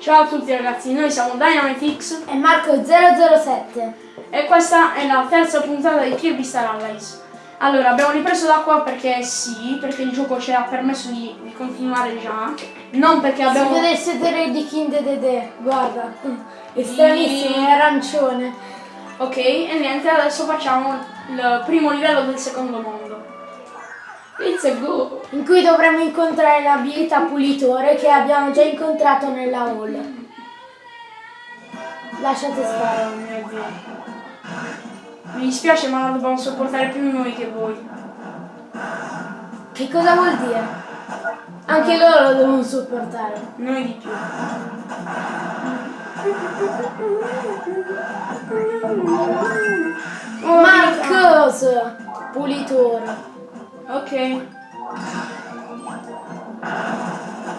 Ciao a tutti ragazzi, noi siamo DynamiteX e Marco007 e questa è la terza puntata di Kirby Star Allies. Allora, abbiamo ripreso da qua perché sì, perché il gioco ci ha permesso di, di continuare già, non perché abbiamo... Si vede il sedere di King Dede, guarda, è stranissimo, è arancione. Ok, e niente, adesso facciamo il primo livello del secondo mondo. It's a go! In cui dovremo incontrare l'abilità pulitore che abbiamo già incontrato nella hall. Lasciate stare. Oh mio dio. Mi dispiace ma la dobbiamo sopportare più noi che voi. Che cosa vuol dire? Anche loro lo devono sopportare. Noi di più. Marcos! Pulitore. Ok.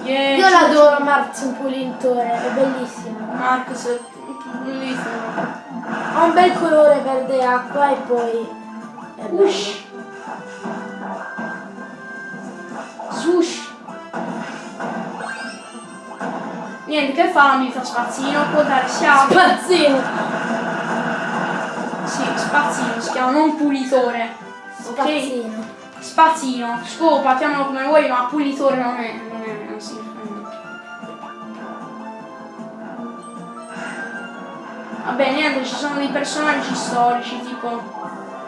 Yeah, Io l'adoro Marx un pulitore, è bellissimo. Marx è bellissimo. Ha un bel colore verde acqua e poi è. Ush. Sush. Niente, che fa l'amica spazzino? Può dare sia... Spazzino! Sì, spazzino, si chiama non pulitore. Spazzino. Spazzino, scopa, chiamalo come vuoi, ma pulitore non è, non è, non si Vabbè, niente, ci sono dei personaggi storici tipo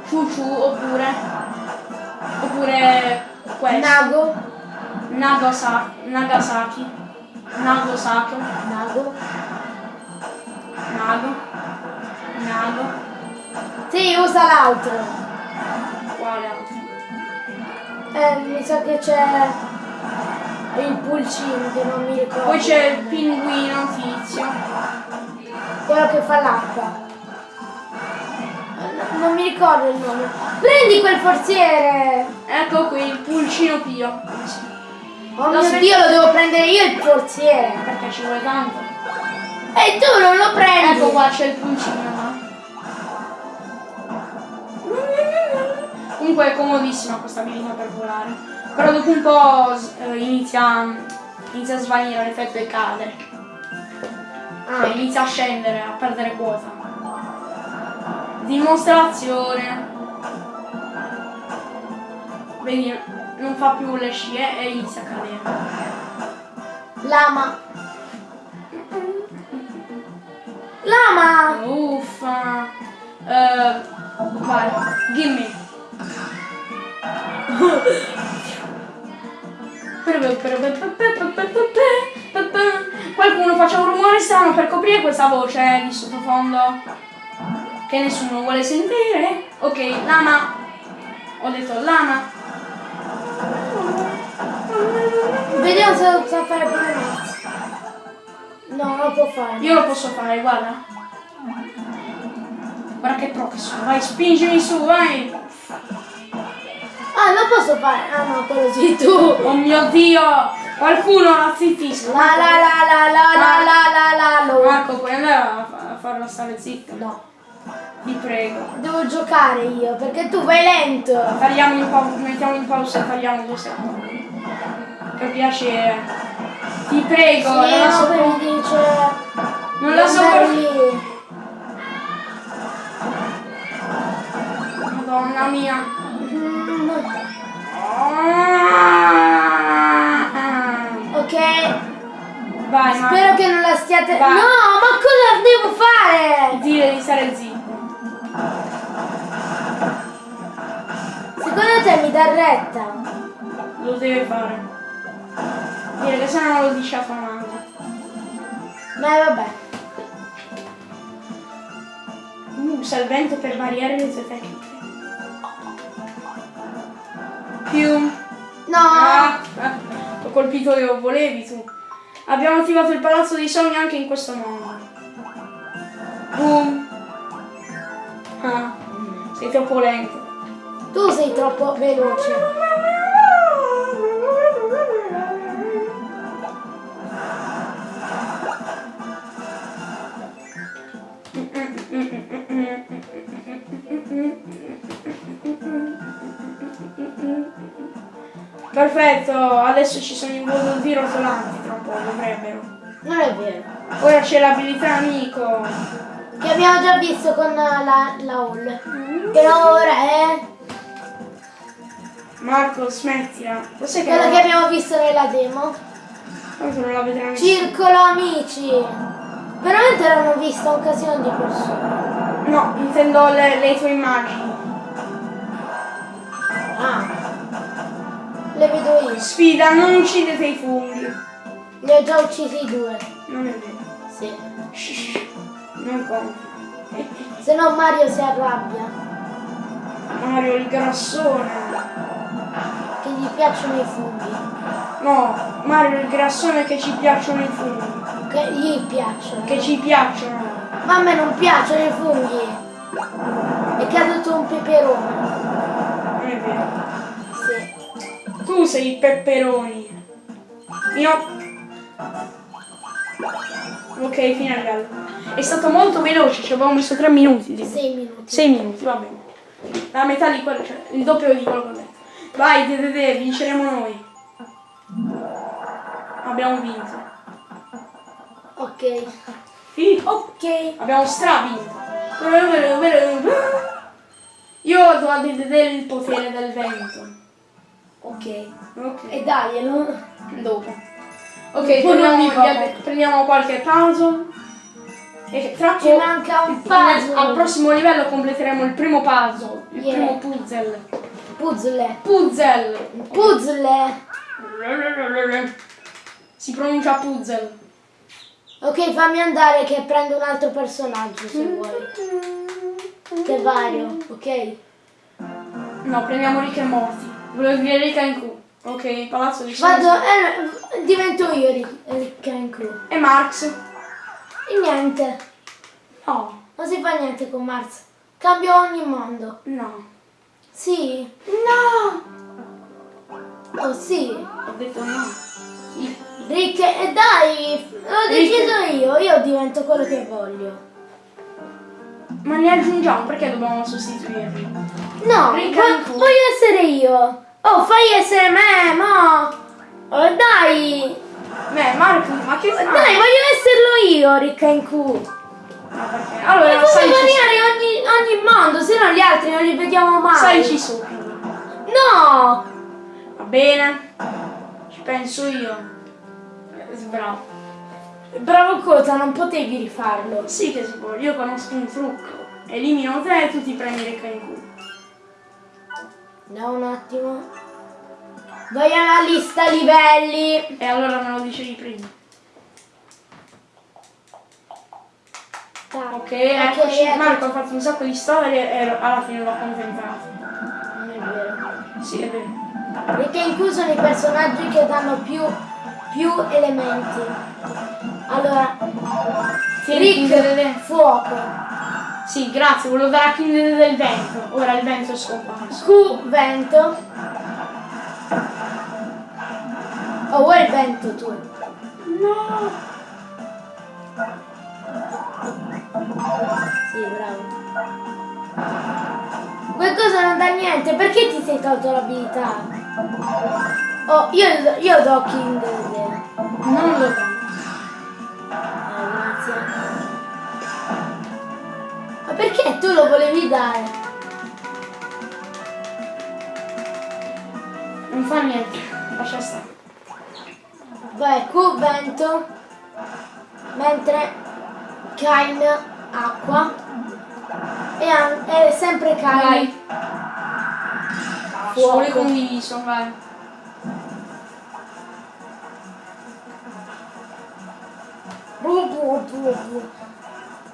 Chuchu oppure oppure questo. Nago. Nagasa, Nagasaki. Nagasaki. Nago. Nago. Nago. Sì, usa l'altro. Quale altro? Eh, mi sa che c'è il pulcino che non mi ricordo. Poi c'è il pinguino tizio. Quello che fa l'acqua. Eh, Non mi ricordo il nome. Prendi quel forziere! Ecco qui il pulcino pio. Oh Lo mio dio, lo devo prendere io il forziere! Perché ci vuole tanto. E tu non lo prendi! Ecco qua c'è il pulcino. Comunque è comodissima questa abilità per volare. Però dopo un po' eh, inizia, inizia a svanire l'effetto e cade. Ah, Cioè, inizia a scendere, a perdere quota. Dimostrazione. Vedi, non fa più le scie e inizia a cadere. lama! Lama! Uffa. Eh, vai, gimme. Qualcuno faccia un rumore strano per coprire questa voce di sottofondo che nessuno vuole sentire. Ok, lama. Ho detto lama. Vediamo se lo sa fare pure Max. No, non lo può fare. Io lo posso fare, guarda. Guarda che pro che sono. Vai, spingimi su, vai. Ah, non posso fare. Ah no, quello sì tu. Oh mio dio! Qualcuno la zittisca! La la la la la la la la la. Marco, puoi andare a, fa- a farla stare zitta? No, Ti prego. devo giocare io perché tu vai lento. Tagliamo in pausa, mettiamo in pausa e tagliamo due secondi. Per piacere. Ti prego, Sì, non la so. dice. Non la so per-. Madonna mia. Ah. Ok, Vai, Marco. spero che non la stiate. Vai. No, ma cosa devo fare? Dire di stare zitto. Secondo te mi dà retta? Lo deve fare. Dire che se no non lo dice a famante. Ma vabbè. Usa il vento per variare le sue tecniche. Più. No. Ah, ho colpito io, volevi tu. Abbiamo attivato il palazzo dei sogni anche in questo mondo. Boom. Ah, sei troppo lento. Tu sei troppo veloce. Perfetto, adesso ci sono i volo di rotolanti tra un po', dovrebbero. Eh, è vero. Ora c'è l'abilità amico. Che abbiamo già visto con la, la Hall. Però ora è Marco, smettila. Cos'è che quella non, che abbiamo visto nella demo. Tanto non la vedremo Circolo amici. Veramente l'hanno vista un casino di persone. No, intendo le, le tue immagini. Sfida, non uccidete i funghi. Ne ho già uccisi due. Non è vero. Sì. Shh, non conta. Se no Mario si arrabbia. Mario il grassone. Che gli piacciono i funghi. No, Mario il grassone che ci piacciono i funghi. Che gli piacciono. Che ci piacciono. Ma a me non piacciono i funghi. È caduto un peperone. Non è vero. Tu sei il pepperoni. Mio. Ok, fine al gallo. È stato molto veloce, ci avevamo messo 3 minuti. tipo. Sei minuti. 6 minuti, va bene. La metà di quello, cioè il doppio di quello che ho detto. Vai, Dedede, vinceremo noi. Abbiamo vinto. Ok. Sì, Ok. abbiamo stravinto. Io do a Dedede il potere del vento. Ok. Ok. E daglielo. Dopo. Ok, Poi prendiamo, qualche puzzle. E tra Ci manca un puzzle. Al prossimo livello completeremo il primo puzzle. Il Yeah. primo puzzle. Puzzle. Puzzle. Puzzle. Si pronuncia puzzle. Ok, fammi andare che prendo un altro personaggio se vuoi. Che vario, ok? No, prendiamo Rick e Morty. Volevo dire Rick and Q. Ok, palazzo di Vado, Scienze. eh, divento io Rick and Crew. E Marx. E niente, No, non si fa niente con Mars. Cambio ogni mondo. no. Sì. No! Oh sì. Ho detto no. Rick, e dai, l'ho deciso io, io divento quello che voglio. Ma ne aggiungiamo, perché dobbiamo sostituirli? No, voglio essere io. Oh, fai essere me, mo. Oh, dai. Beh, Marco, ma che fai? Dai, voglio esserlo io, Rick and Q. No, perché? Allora, E salici, variare ogni, ogni mondo, se no gli altri non li vediamo mai. salici sopra. No! Va bene? Ci penso io. Bravo. Bravo cosa, non potevi rifarlo. Sì che si può, io conosco un trucco. Elimino te e tu ti prendi le in culo. Da un attimo. Vai alla lista livelli. E allora me lo dicevi prima. Ok, eccoci. ecco. Marco ha fatto un sacco di storie e alla fine l'ho accontentato. Non è vero. Sì, è vero. Perché in cui sono i personaggi che danno più, più elementi. Allora, Rick, fuoco. Sì, grazie, volevo dare a Dedede del vento. Ora il vento è scomparso. Q, vento. Oh, vuoi il vento tu? No! Sì, bravo. Qualcosa non dà niente, perché ti sei tolto l'abilità? Oh, io, io do King. Non lo do. Ah, grazie. Ma perché tu lo volevi dare? Non fa niente. Lascia stare. Vai, Q vento, mentre Kain acqua e è sempre Kain. Vai. Sole condiviso, vai. Bu, bu, bu, bu.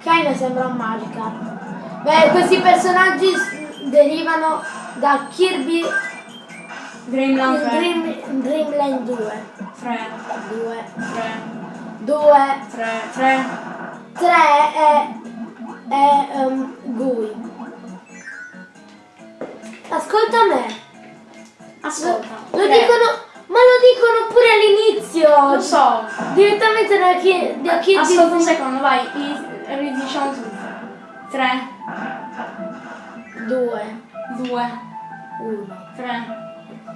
Kain sembra magica. Beh, questi personaggi derivano da Kirby Dreamland in 3. Dream, Dreamland 2. 3, 2, 3, 2, 3, 3. 3 è, è um, Gui. Ascolta me. Ascolta. Lo tre. dicono, ma lo dicono pure all'inizio. Lo so. Direttamente da chi, da chi Ascolta un secondo, vai. Ridiciamo tutti. 3, 2, 2, 1. 3,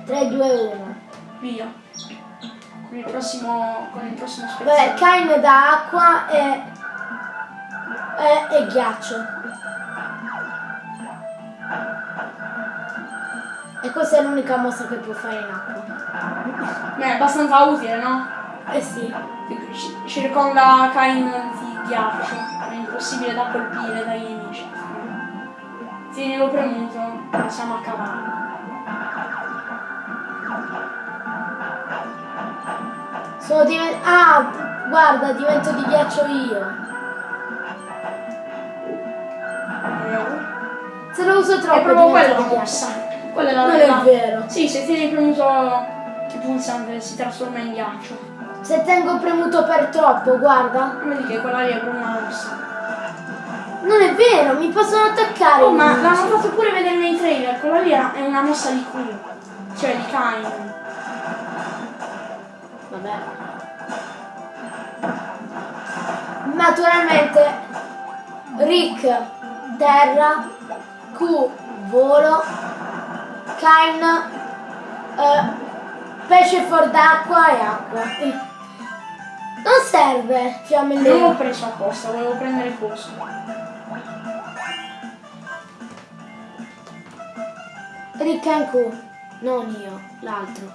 3, 2, 1. via. con il prossimo, con il prossimo Vabbè, spezzone. Kain da acqua e, e, e ghiaccio. E questa è l'unica mossa che può fare in acqua. Beh, è abbastanza utile, no? Eh sì. Ci- Circonda Kain di ghiaccio. È impossibile da colpire dai nemici. Tienilo premuto, siamo a cavallo. Sono diven- Ah, guarda, divento di ghiaccio io. Se lo uso troppo È proprio di mossa. ghiaccio. Quella è la Non è vero. Sì, se tieni premuto il pulsante si trasforma in ghiaccio. Se tengo premuto per troppo, guarda. Vedi che quella lì è una mossa. Non è vero, mi possono attaccare. Oh, ma l'hanno fatto pure vedere nei trailer, quella lì è una mossa di Q, cioè di Kain. Vabbè. Naturalmente Rick terra, Q volo, Kain eh, pesce fuor d'acqua e acqua. Non serve Non l'ho fiammellino. preso apposta, volevo prendere il posto. Rick e Q, non io, l'altro.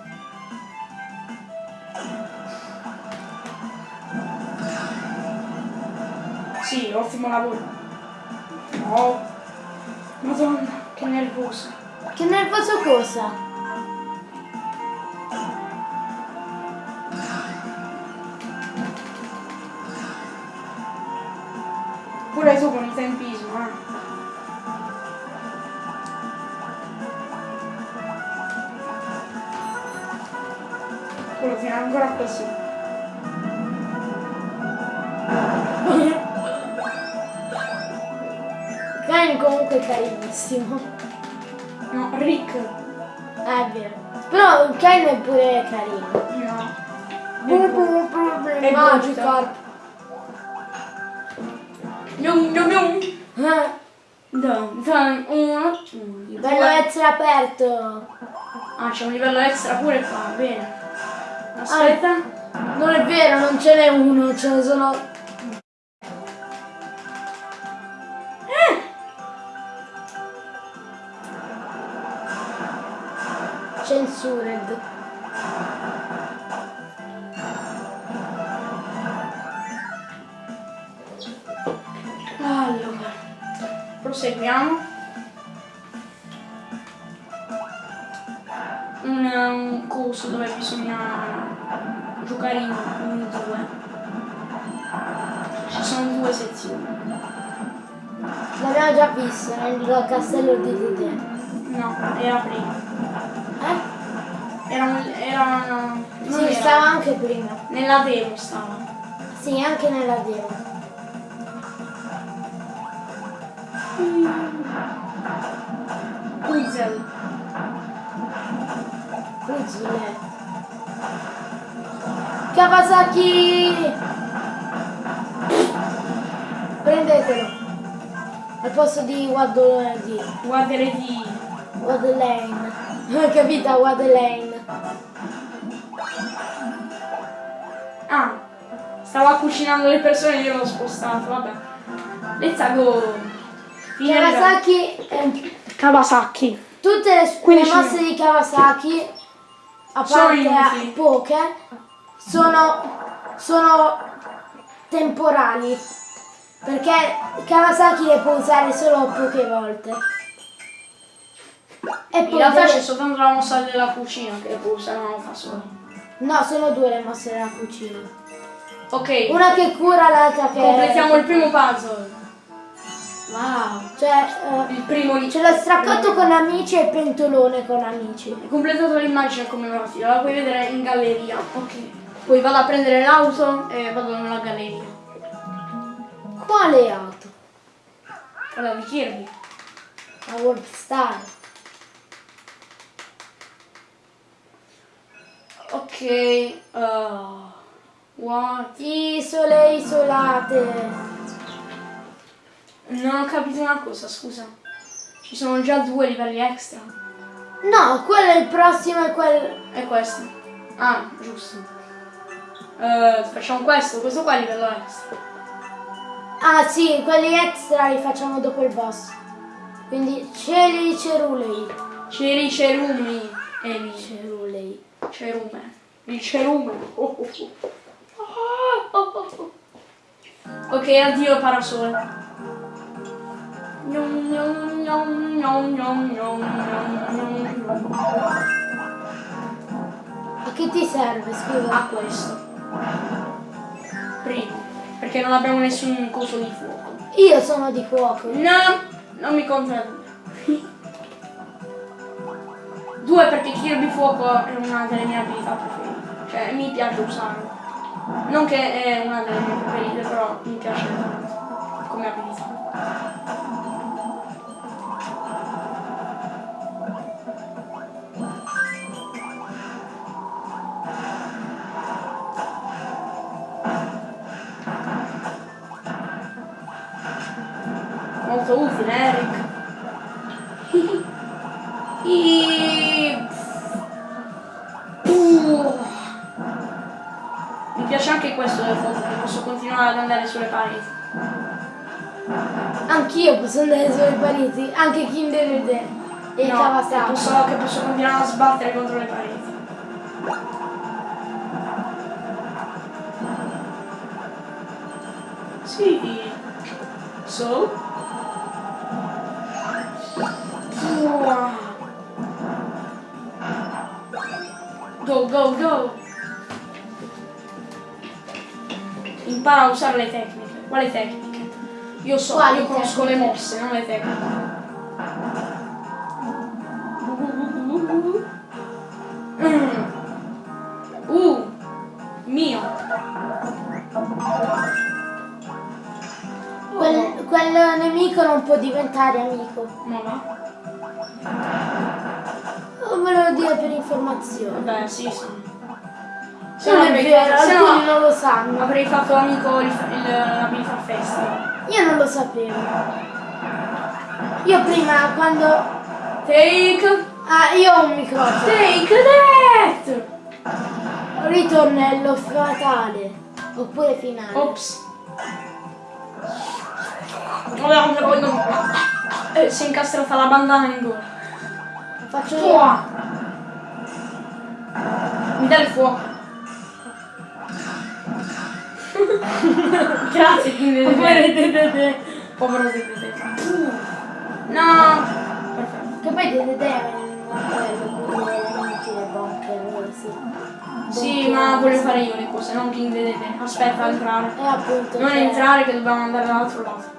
Sì, ottimo lavoro. Oh, madonna, che nervoso. Che nervoso cosa? Comunque è carinissimo. No, Rick. Ah, è vero. Però Kain è pure carino. No. È Magikarp. Yum, yum, yum. Uno, Bello due. essere aperto. Ah, c'è un livello extra pure qua, bene. Aspetta. Non è vero, non ce n'è uno, ce ne sono. Censured. Allora, proseguiamo. Un, un corso dove bisogna giocare in, in due. Ci sono due sezioni. L'abbiamo già visto nel castello di Tite. No, era prima. Era un. Era. Non Sì, era. stava anche prima. Nella demo stava. Sì, anche nella demo. Puzzle. Puzzle. Kawasaki! Prendetelo. Al posto di Waddle di Guardare di. Waddlane. Capito? Waddlane. Ah, stava cucinando le persone io l'ho spostato, vabbè. Let's go. Kawasaki è Kawasaki. Tutte le, le mosse di Kawasaki, a Sono parte inutili. poche, sono, sono temporali. Perché Kawasaki le può usare solo poche volte. E In poi realtà deve- c'è soltanto la mossa della cucina che può usare, lo fa solo. No, sono due le mosse della cucina. Ok, Una che cura, l'altra che... completiamo il primo puzzle. Wow. Cioè, eh, Il primo di c'è lo straccotto con amici e pentolone con amici. Hai completato l'immagine commemorativa, la puoi vedere in galleria. Ok. Poi vado a prendere l'auto e vado nella galleria. Quale auto? Quella di Kirby. La World Star. Ok. Uh, what? Isole isolate. Non ho capito una cosa, scusa. Ci sono già due livelli extra. No, quello è il prossimo e quel... E questo. Ah, giusto. Eh, facciamo questo, questo qua è livello extra. Ah sì, quelli extra li facciamo dopo il boss. Quindi cieli cerulei. Ceri cerumi. Cerulei. Cerume. Il cerume. Oh, oh, oh. Gnom, gnom, gnom. A che ti serve, scusa? A questo. Primo. Perché non abbiamo nessun coso di fuoco. Io sono di fuoco. No, non mi conta due. Due perché Kirby Fuoco è una delle mie abilità preferite. Cioè mi piace usarlo. Non che è una delle mie preferite, però mi piace come abilità. Molto utile, Eric. Ad andare sulle pareti. Anch'io posso andare sulle pareti, anche Kinder ed. E No, Kawasaki. posso, che posso continuare a sbattere contro le pareti. Sì. So? Wow. Go, go, go! Impara a usare le tecniche. Quali tecniche? Io so, Quali io conosco le tecniche? mosse, non le tecniche. Mm. Uh, mio. Quel, quel nemico non può diventare amico. Ma va. Non me lo dire per informazione. Vabbè, sì, sì. Se Non no è avrei vero, fatto, se no non lo sanno. avrei fatto amico il, il, l'abilità festa. Io non lo sapevo. Io prima quando... Take, Ah, io ho un microfono. take that! Ritornello fatale. Oppure finale. Ops. Guarda un secondo. Eh, si è incastrata la bandana in gola. Faccio io. Mi dai il fuoco. Grazie, quindi Dedede. Povero Dedede. No. Perfetto. Che poi appello, quindi è inutile bunker, sì. Ma voglio sì. fare io le cose, non King Dedede. Aspetta a entrare. E appunto. Non cioè, entrare che dobbiamo andare dall'altro lato.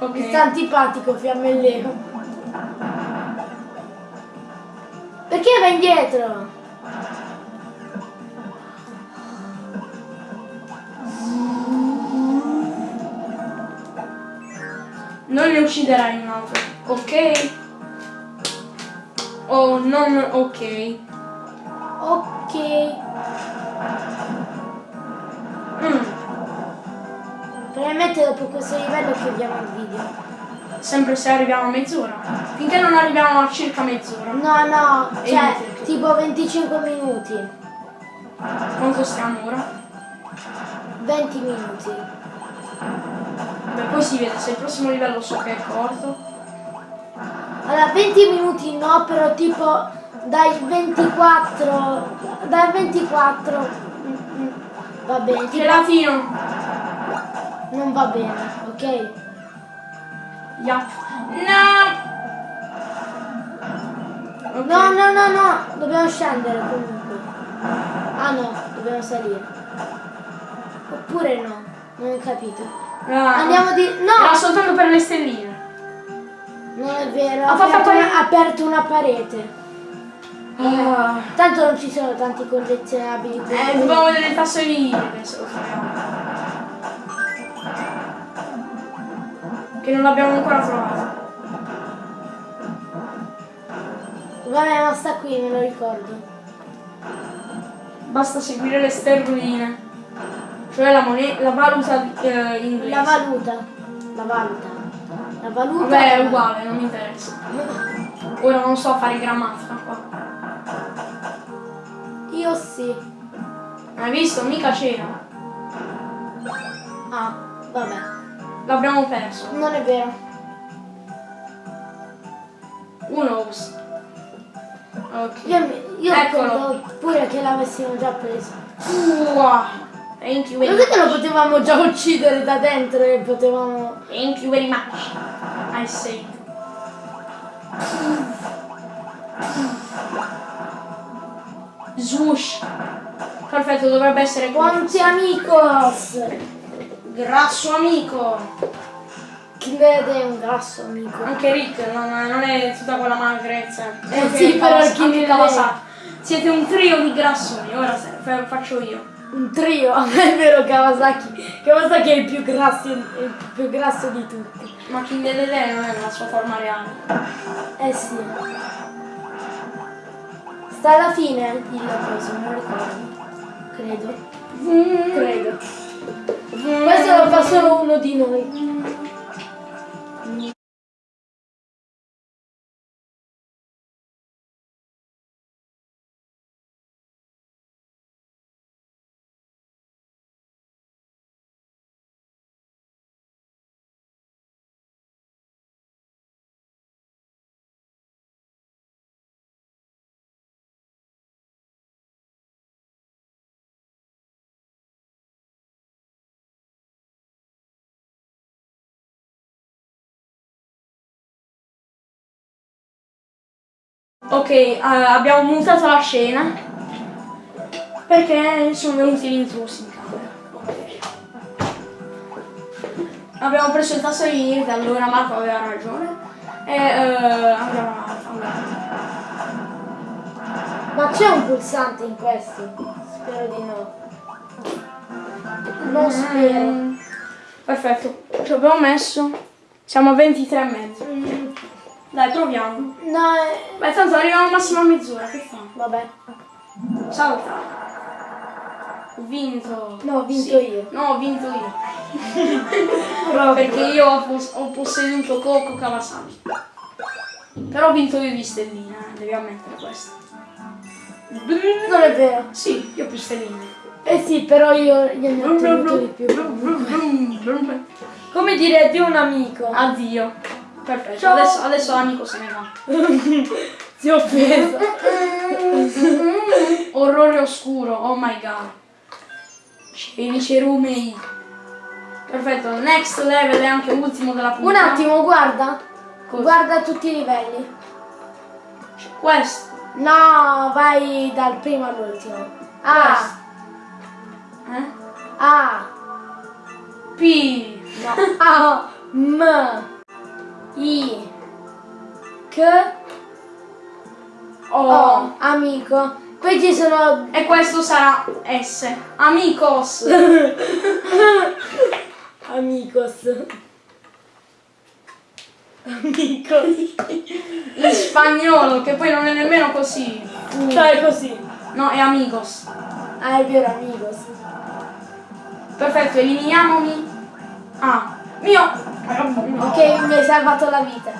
Mi Ok. sta antipatico fiammellero. Perché va indietro? Non ne ucciderai un altro, ok? O non ok? Ok. Mm. Probabilmente dopo questo livello chiudiamo il video. Sempre se arriviamo a mezz'ora. Finché non arriviamo a circa mezz'ora. No, no, E cioè tipo 25 minuti. Quanto stiamo ora? 20 minuti. Beh, poi si vede, se il prossimo livello so che è corto. Allora, 20 minuti no, però tipo dai 24, dai 24 mm, mm, va bene, tipo, Gelatino! non va bene, ok? Yup. No! Ok. No, no, no, no, dobbiamo scendere comunque. Ah no, dobbiamo salire. Oppure no, non ho capito. Ah, Andiamo di... Era No! soltanto per le stelline. Non è vero, Ha fatto aperto, una, aperto una parete. Ah. Tanto non ci sono tanti collezionabili. Eh, dobbiamo vedere il tasso di vita che non l'abbiamo ancora trovato. Vabbè, ma sta qui, me lo ricordo. Basta seguire le sterline. Cioè la moneta, la valuta eh, inglese. La valuta. La valuta. La valuta. Vabbè, è uguale, non mi interessa. Ora non so fare grammatica qua. io sì. Hai visto? Mica c'era. Ah, vabbè. L'abbiamo perso. Non è vero. Uno. Ok. Io, io Eccolo. pure che l'avessimo già preso. Wow. Thank you very Lo sai che lo much. potevamo già uccidere da dentro e potevamo... Thank you very much. I say. Swoosh. Perfetto, dovrebbe essere Quanti amigos! Grasso amico. Kinder è un grasso amico. Anche Rick non, non è tutta quella magrezza. Eh sì, però è- Kawasaki. Siete un trio di grassoni, ora se- fa- faccio io. Un trio, è vero Kawasaki. Kawasaki è il più grasso, il più grasso di tutti. Ma King Dedede non è nella sua forma reale. Eh sì. Sta alla fine il coso, non ricordo. Credo. Credo. Questo lo fa solo uno di noi. Ok, eh, abbiamo mutato la scena perché sono venuti gli intrusi in camera. Ok. Abbiamo preso il tasto di niente, allora Marco aveva ragione. E eh, allora. Ma c'è un pulsante in questo? Spero di no. Non spero. Mm, Perfetto, ci abbiamo messo. Siamo a 23 e mezzo. Mm, Dai, proviamo. No, eh, Beh, tanto arriviamo al massimo a mezz'ora, che fa? vabbè. Salta. Ho vinto. No, ho vinto Sì. io. No, ho vinto io. Perché io ho, pos- ho posseduto Coco Kawasaki. Però ho vinto io di stellina, eh, devi ammettere questo. Non è vero. Sì, io ho più stelline. Eh sì, però io gliene ho ottenuto di più. Come dire addio a un amico. Addio. Perfetto, Ciao. adesso, adesso l'amico se ne va. Si è offeso. Orrore oscuro, oh my god. Cieli cerumei. Perfetto, next level è anche ultimo della Un puntata. attimo, guarda. Cosa? Guarda tutti i livelli. Questo. No, vai dal primo all'ultimo. A, Eh? A, P. no, A, M, I, K, O. O, amico. Poi ci sono E questo sarà S. Amigos. Amigos. Amigos. In spagnolo, che poi non è nemmeno così. Fai così. No, è amigos. Ah, è vero, amigos. Perfetto, eliminiamomi. Ah, mio. Ok, mi hai salvato la vita.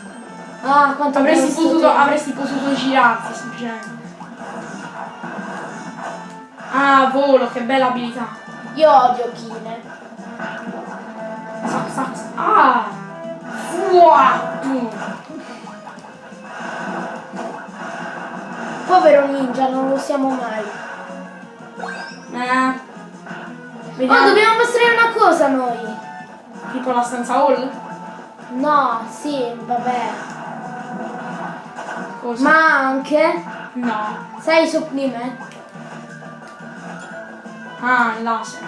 Ah, quanto Avresti potuto, avresti potuto girarti, semplicemente. Ah, volo, che bella abilità. Io odio Kine. Sac, sac, Ah! Fua! Mm. Povero ninja, non lo siamo mai. Eh. Oh, dobbiamo mostrare una cosa noi. Tipo la stanza hall? No, sì, vabbè. Cosa? Ma anche, No. sai i supplement? Ah, il laser.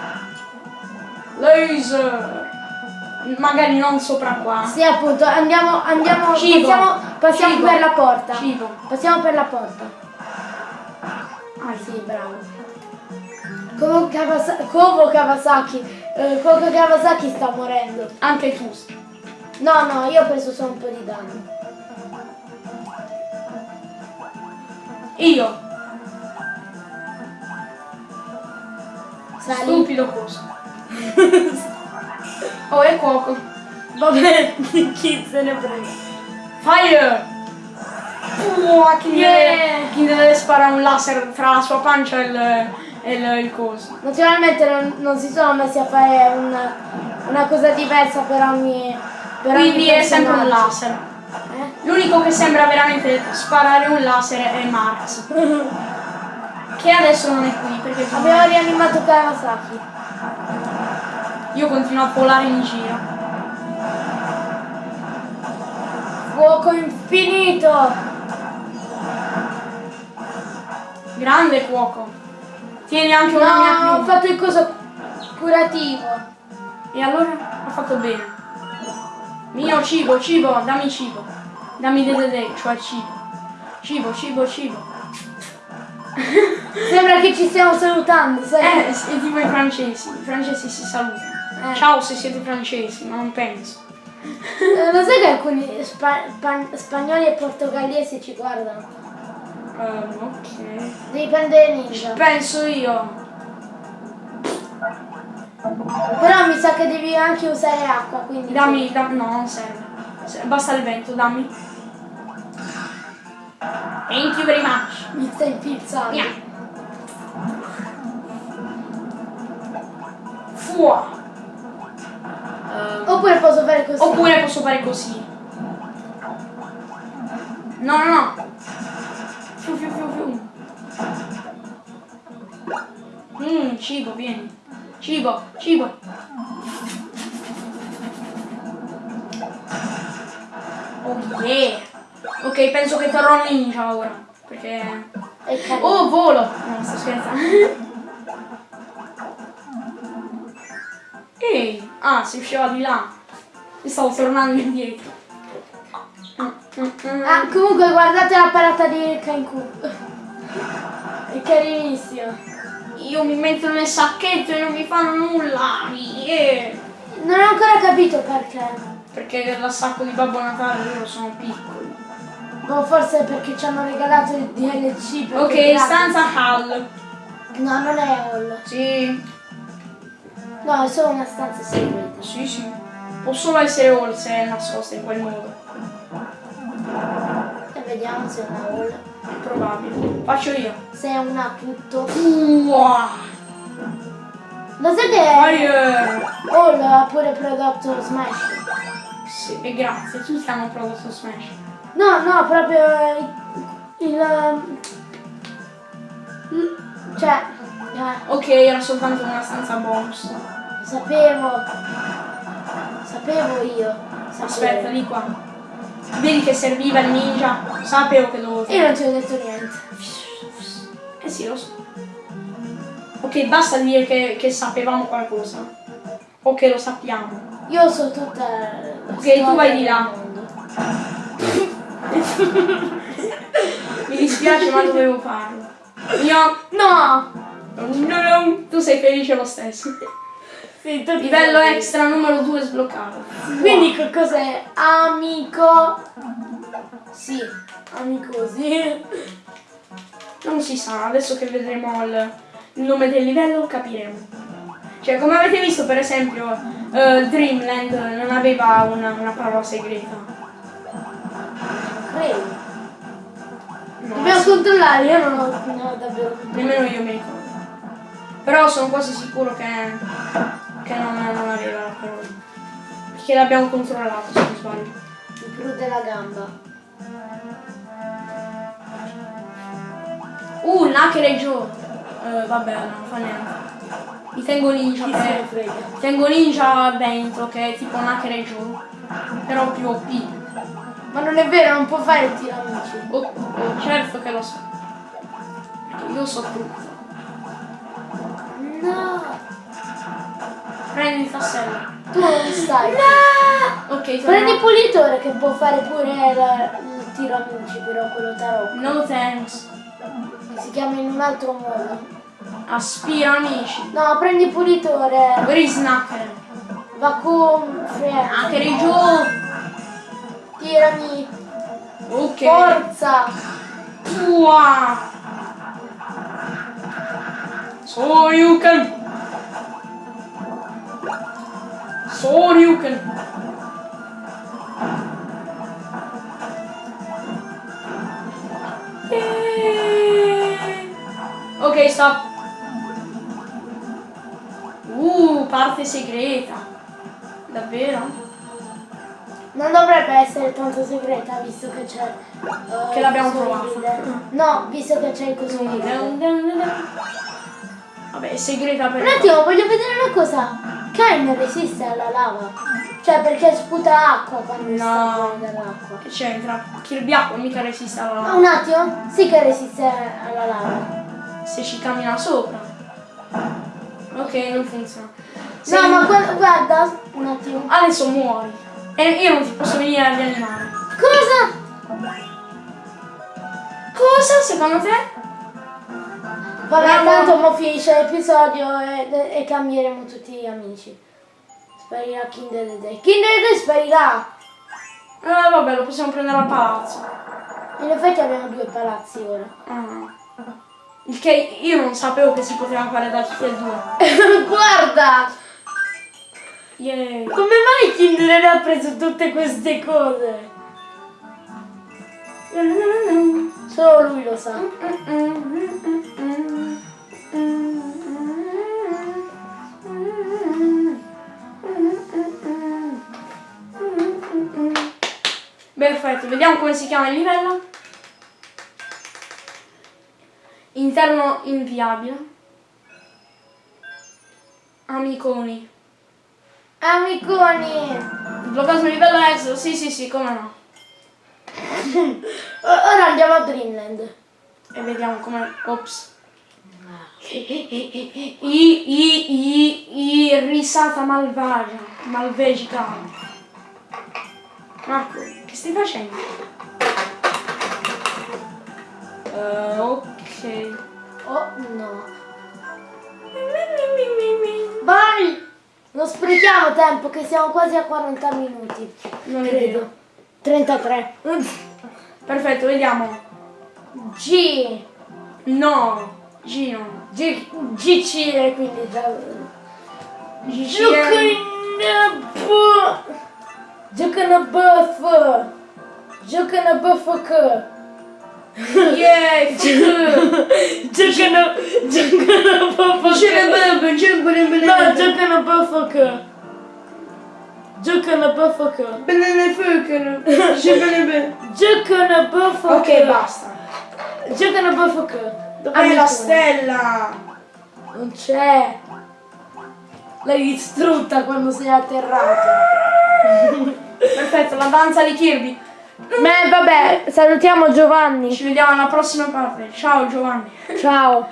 Laser! Magari non sopra qua. Sì, appunto, andiamo, andiamo, Cibo. passiamo, passiamo Cibo. per la porta. Cibo. Passiamo per la porta. Ah, Sì, bravo. Como Kawasaki, eh, Kovo Kawasaki sta morendo. Anche tu. No, no, io ho preso solo un po' di danno. Io. Sali. Stupido coso. oh, è cuoco. Vabbè, chi se ne frega. Fire! Uah, chi, Yeah. deve, chi deve sparare un laser tra la sua pancia e il, il, il coso. Naturalmente non, non si sono messi a fare un- una cosa diversa per ogni. Per Quindi ogni è sempre un laser. Eh? L'unico che sembra veramente sparare un laser è Marx. Che adesso non è qui perché Abbiamo rianimato Kawasaki. io continuo a volare in giro. Fuoco infinito! Grande cuoco. Tieni anche una mia No, ho piuma. fatto il coso curativo. E allora ha fatto bene. Mio cibo, cibo, dammi cibo. Dammi dede, cioè cibo. Cibo, cibo, cibo. Sembra che ci stiamo salutando, sai? Eh, è tipo i francesi. I francesi si salutano. Eh. Ciao se siete francesi, ma non penso. Eh, Lo sai che alcuni spa- spagnoli e portoghesi ci guardano? Ehm, ok. Devi prendere ninja. Penso io. Però mi sa che devi anche usare acqua, quindi. Dammi, dam- no, non serve. Se- Basta il vento, dammi. Thank you very much. Mi stai inpizzando. Via. Fua. Ehm, Oppure posso fare così. Oppure posso fare così. No, no, no. Fiu, fiu, fiu, fiu. Mmm, cibo, vieni. Cibo, cibo. Oh yeah. Ok, penso che terrò ninja ora. Perché... Oh, volo! No, sto scherzando. Ehi! Ah, si usciva di là. E stavo tornando indietro. Mm, mm. Ah, comunque guardate la parata di Kanku. È carinissima. Io mi metto nel sacchetto e non mi fanno nulla. Yeah. Non ho ancora capito perché. Perché dal sacco di Babbo Natale loro sono piccoli. Ma forse perché ci hanno regalato il DLC. Ok, stanza Hall. No, non è hall. Sì, No, è solo una stanza segreta. sì, sì. Può solo essere Hall se è nascosta in quel modo. E vediamo se è una hall. È probabile. Faccio io. Se è una tutto. Wow. Lo Fire! Hall ha pure prodotto Smash? Sì, e grazie, tutti hanno prodotto Smash. No, no, proprio il... il il- cioè, eh, Ok, era soltanto una stanza bonus. sapevo, sapevo io. Sapevo. Aspetta, di qua. Vedi che serviva il ninja? Sapevo che dovevo Io non ti ho detto niente. Eh sì, lo so. Ok, basta dire che, che sapevamo qualcosa. O che lo sappiamo. Io so tutta la Ok, tu vai di là. Mi dispiace ma dovevo farlo. Io... No! No, no, tu sei felice lo stesso. Sì, Livello sei- extra numero 2 sbloccato. Quindi che cos'è? Amico... Sì, amico sì. Non si sa, adesso che vedremo il, il nome del livello capiremo. Cioè, come avete visto per esempio, eh, Dreamland non aveva una, una parola segreta. Credo. No, Dobbiamo sì, controllare, io non ho no, davvero nemmeno io mi ricordo. Però sono quasi sicuro che, che non, non aveva la parola. Perché l'abbiamo controllato, se non sbaglio. il blu della gamba. Uh, Nakere Joe. Eh, vabbè, non fa niente. Mi tengo ninja ne per... frega. Tengo ninja dentro, che è tipo Nakere e Joe. Però più OP. Ma non è vero, non può fare il tiro amici. Oh, oh, certo che lo so. Io so tutto. No! Prendi il tassello. Tu non stai. Ok, Prendi il pulitore che può fare pure la- il tiro amici, però quello tarocco. No thanks. Si chiama in un altro modo. Aspira amici. No, prendi il pulitore. Where is Nakere? Vacuum freno. Nakere e Joe. Tirami. Ok. Forza. Wow. So you can. Soryuken! Eh. Ok, stop. Uh, parte segreta. Davvero? Non dovrebbe essere tanto segreta visto che c'è... Uh, che l'abbiamo trovato. No, visto che c'è il costruito. Vabbè, è segreta per... Un attimo, voglio vedere una cosa. Kain resiste alla lava. Cioè perché sputa acqua quando No. sta dall'acqua. Che c'entra? Kirby acqua mica resiste alla Ah, lava. un attimo? Sì che resiste alla lava. Se ci cammina sopra. Ok, non funziona. Se- No, ma guarda, guarda, un attimo. Adesso muori. E io non ti posso venire a rianimare. Cosa? Cosa secondo te? Vabbè, tanto mo finisce l'episodio e, e cambieremo tutti gli amici. Sparirà Kinder the Day. Kinder the Day sparirà! Eh vabbè, lo possiamo prendere al palazzo. In effetti abbiamo due palazzi ora. Ah. Il che io non sapevo che si poteva fare da tutti e due. Guarda! Yay. Come mai Kinder ha preso tutte queste cose? Solo lui lo sa. Perfetto, vediamo come si chiama il livello. Interno inviabile. Amiconi. Amiconi! Bloccato il livello extra, sì sì sì, come no. Ora andiamo a Dreamland. E vediamo come... Ops. I, i, i, i risata malvagia, malvegica. Marco, che stai facendo? Eh, ok. Oh no. Vai! Non sprechiamo tempo che siamo quasi a 40 minuti. Non è Credo. vero. 33. Perfetto, vediamo. G. No, Gino. G. GC e quindi già. GCN. Giocano buff! Giocano buff! Yeah. Giocano. Giocano buff che! No, giocano buff! Giocano buff che! Giocano buff Ok, basta. Giocano buff! Dov'è la stella? Non c'è! L'hai distrutta quando sei atterrato! Perfetto, la danza di Kirby. Beh, vabbè, salutiamo Giovanni. Ci vediamo alla prossima parte. Ciao Giovanni. Ciao.